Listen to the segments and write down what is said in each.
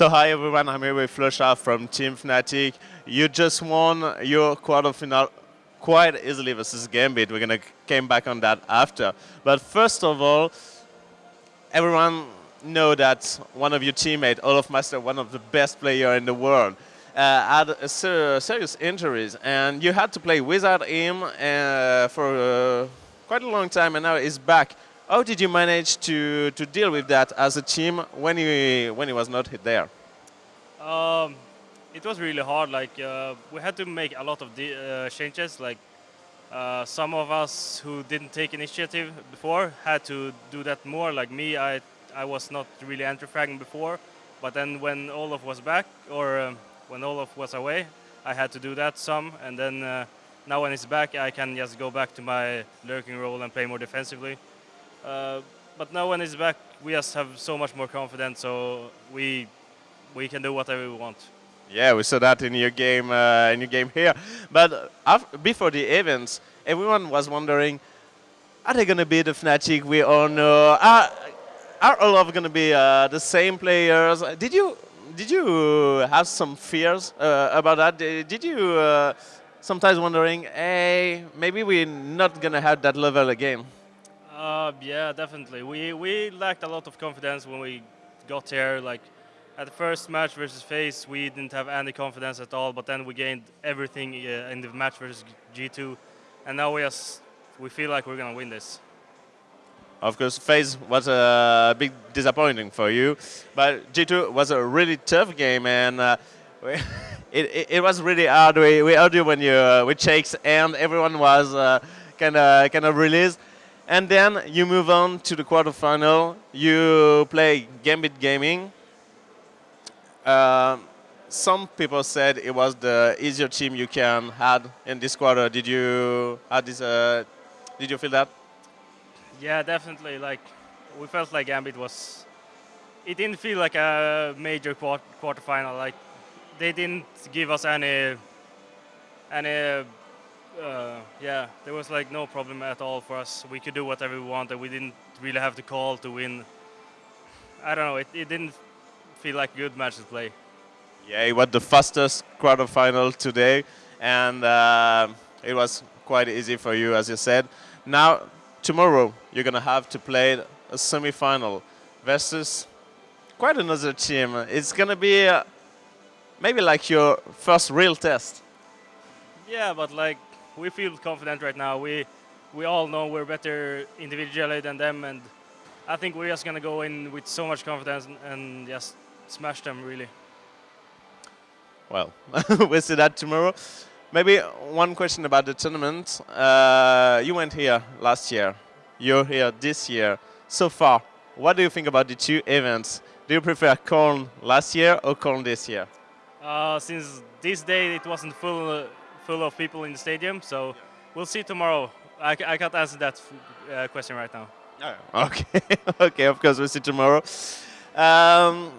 So hi everyone, I'm here with flusha from Team Fnatic. You just won your quarterfinal quite easily versus Gambit. We're gonna came back on that after. But first of all, everyone know that one of your teammates, olofmeister, one of the best player in the world, uh, had a ser serious injuries, and you had to play without him uh, for uh, quite a long time, and now he's back. How did you manage to, to deal with that as a team when he when he was not there? Um, it was really hard. Like uh, we had to make a lot of uh, changes. Like uh, some of us who didn't take initiative before had to do that more. Like me, I I was not really entry-fragging before, but then when Olof was back or um, when Olof was away, I had to do that some, and then uh, now when he's back, I can just go back to my lurking role and play more defensively. Uh, but now when he's back, we just have so much more confidence, so we we can do whatever we want. Yeah, we saw that in your game uh, in your game here. But after, before the events, everyone was wondering, are they going to be the Fnatic we all know? Are, are all of going to be uh, the same players? Did you did you have some fears uh, about that? Did you uh, sometimes wondering, hey, maybe we're not gonna have that level again? Uh, yeah, definitely. We we lacked a lot of confidence when we got here. Like at the first match versus FaZe, we didn't have any confidence at all. But then we gained everything uh, in the match versus G2, and now we just we feel like we're gonna win this. Of course, FaZe was a big disappointing for you, but G2 was a really tough game, and uh, it, it, it, was really hard. We, we heard you when you uh, with Shakes, and everyone was kind of kind of released. And then you move on to the quarterfinal. You play Gambit Gaming. Uh, some people said it was the easier team you can had in this quarter. Did you had this? Uh, did you feel that? Yeah, definitely. Like we felt like Gambit was. It didn't feel like a major quart quarterfinal. Like they didn't give us any. Any. Uh, yeah, there was like no problem at all for us. We could do whatever we wanted. We didn't really have to call to win. I don't know. It, it didn't feel like a good match to play. Yeah, it was the fastest quarterfinal today, and uh, it was quite easy for you, as you said. Now tomorrow you're going to have to play a semi-final versus quite another team. It's going to be uh, maybe like your first real test. Yeah, but like we feel confident right now. We we all know we're better individually than them, and I think we're just going to go in with so much confidence and, and just smash them really. Well, we'll see that tomorrow. Maybe one question about the tournament. Uh, you went here last year. You're here this year. So far, what do you think about the two events? Do you prefer Corn last year or Corn this year? Uh, since this day it wasn't full, uh, full of people in the stadium, so we'll see tomorrow. I, I can't answer that uh, question right now. Oh, okay, okay. Of course, we'll see tomorrow. Um,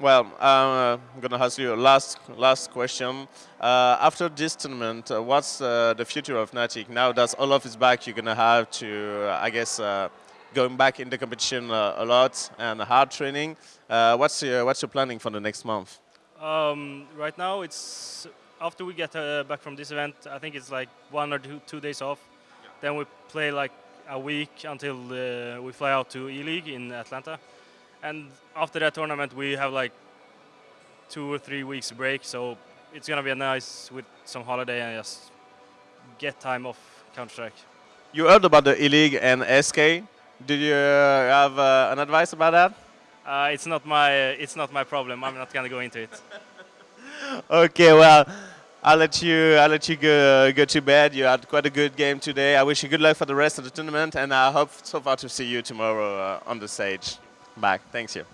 well, uh, I'm going to ask you a last, last question. Uh, after this tournament, uh, what's uh, the future of Fnatic? Now that Olof is back, you're going to have to, uh, I guess, uh, going back in the competition a lot and hard training. what's, your, what's your planning for the next month? Um, right now, it's after we get back from this event, I think it's like one or two, two days off. Yeah. Then we play like a week until we fly out to ELEAGUE in Atlanta and after that tournament we have like two or three weeks break so it's gonna be a nice with some holiday and just get time off Counter Strike. You heard about the ELEAGUE and SK. Did you uh, have uh, an advice about that? Uh, it's not my it's not my problem. I'm not gonna go into it. okay, well, I'll let you I'll let you go go to bed. You had quite a good game today. I wish you good luck for the rest of the tournament, and I hope so far to see you tomorrow uh, on the stage back. Thanks you.